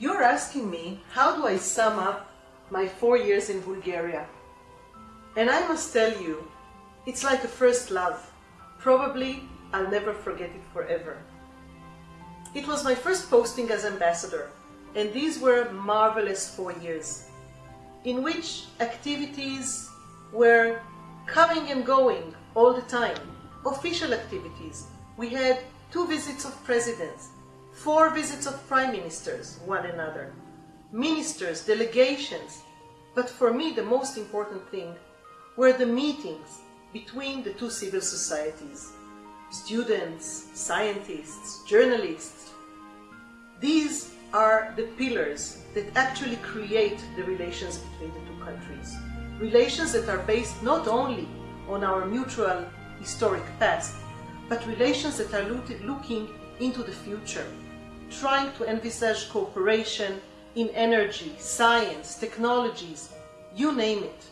You're asking me, how do I sum up my four years in Bulgaria? And I must tell you, it's like a first love. Probably I'll never forget it forever. It was my first posting as ambassador, and these were marvelous four years, in which activities were coming and going all the time. Official activities. We had two visits of presidents, four visits of prime ministers, one another, ministers, delegations. But for me, the most important thing were the meetings between the two civil societies, students, scientists, journalists. These are the pillars that actually create the relations between the two countries. Relations that are based not only on our mutual historic past, but relations that are looking into the future, trying to envisage cooperation in energy, science, technologies, you name it.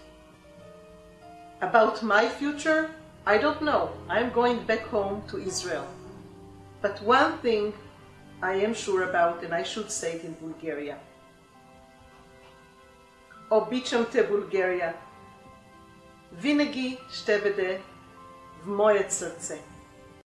About my future, I don't know. I'm going back home to Israel. But one thing I am sure about, and I should say it in Bulgaria. Običamte Bulgaria. Vinegi števede v moje srce.